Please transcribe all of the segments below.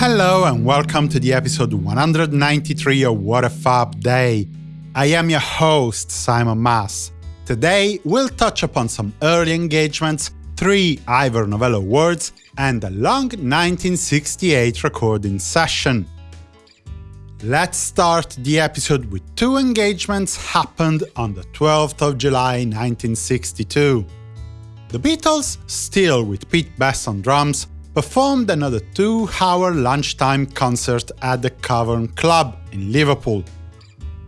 Hello and welcome to the episode 193 of What a Fab Day. I am your host, Simon Mas. Today, we'll touch upon some early engagements, three Ivor Novello awards, and a long 1968 recording session. Let's start the episode with two engagements happened on the 12th of July 1962. The Beatles, still with Pete Best on drums, performed another two-hour lunchtime concert at the Cavern Club in Liverpool.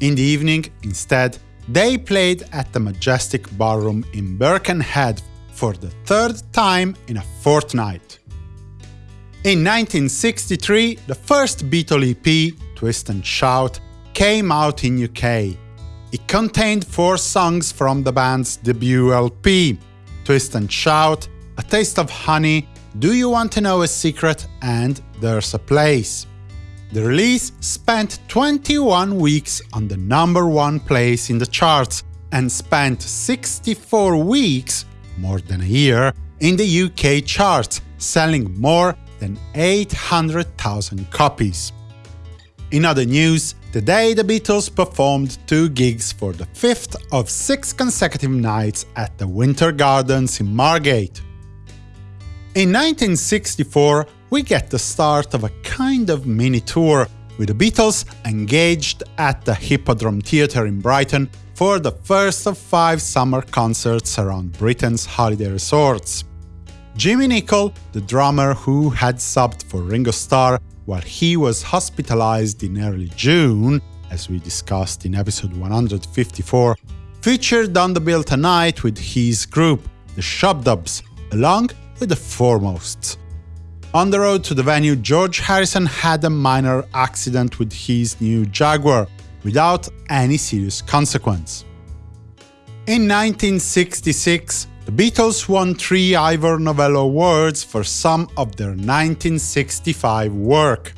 In the evening, instead, they played at the Majestic Ballroom in Birkenhead for the third time in a fortnight. In 1963, the first Beatle EP, Twist and Shout, came out in UK. It contained four songs from the band's debut LP, Twist and Shout, A Taste of Honey, Do You Want to Know a Secret and There's a Place. The release spent 21 weeks on the number one place in the charts and spent 64 weeks, more than a year, in the UK charts, selling more than 800,000 copies. In other news, today the Beatles performed two gigs for the fifth of six consecutive nights at the Winter Gardens in Margate. In 1964, we get the start of a kind of mini tour, with the Beatles engaged at the Hippodrome Theatre in Brighton for the first of five summer concerts around Britain's holiday resorts. Jimmy Nicol, the drummer who had subbed for Ringo Starr while he was hospitalized in early June, as we discussed in episode 154, featured on the bill tonight with his group, the Shubdubs, along with the Fourmosts. On the road to the venue, George Harrison had a minor accident with his new Jaguar, without any serious consequence. In 1966, the Beatles won three Ivor Novello Awards for some of their 1965 work.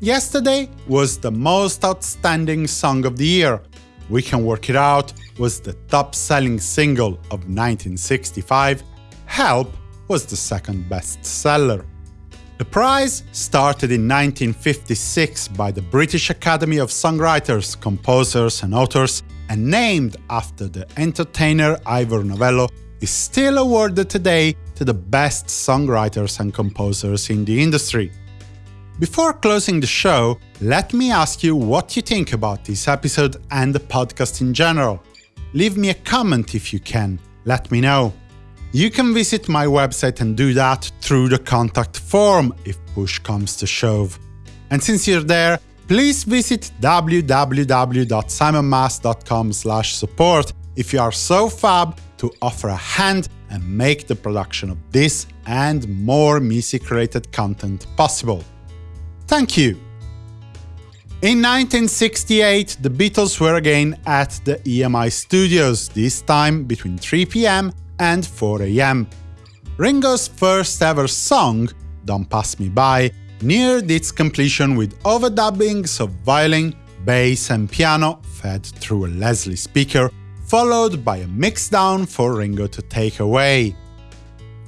Yesterday was the most outstanding song of the year. We Can Work It Out was the top-selling single of 1965. Help was the second best-seller. The prize started in 1956 by the British Academy of Songwriters, Composers and Authors and named after the entertainer Ivor Novello is still awarded today to the best songwriters and composers in the industry. Before closing the show, let me ask you what you think about this episode and the podcast in general. Leave me a comment if you can, let me know. You can visit my website and do that through the contact form if push comes to shove. And since you're there, please visit www.simonmas.com support if you are so fab to offer a hand and make the production of this and more music-related content possible. Thank you! In 1968, the Beatles were again at the EMI studios, this time between 3 pm and 4 am. Ringo's first ever song, Don't Pass Me By, neared its completion with overdubbings of violin, bass and piano fed through a Leslie speaker followed by a mixdown for Ringo to take away.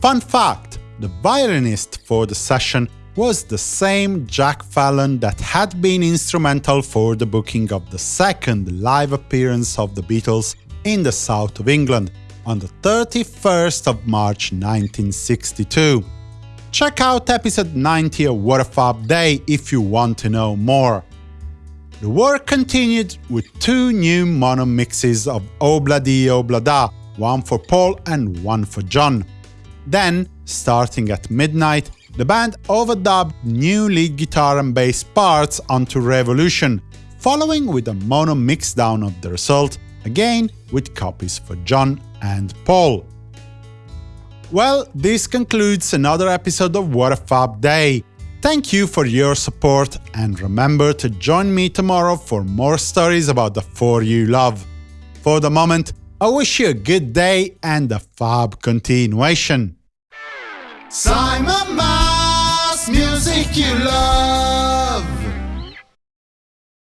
Fun fact, the violinist for the session was the same Jack Fallon that had been instrumental for the booking of the second live appearance of the Beatles in the south of England on the 31st of March 1962. Check out episode 90 of What a Fab Day if you want to know more. The work continued with two new mono mixes of oh Obladi Oblada, oh one for Paul and one for John. Then, starting at midnight, the band overdubbed new lead guitar and bass parts onto Revolution, following with a mono mixdown of the result, again with copies for John and Paul. Well, this concludes another episode of What a Fab Day. Thank you for your support and remember to join me tomorrow for more stories about the four you love. For the moment, I wish you a good day and a fab continuation. Simon Mas, music you love.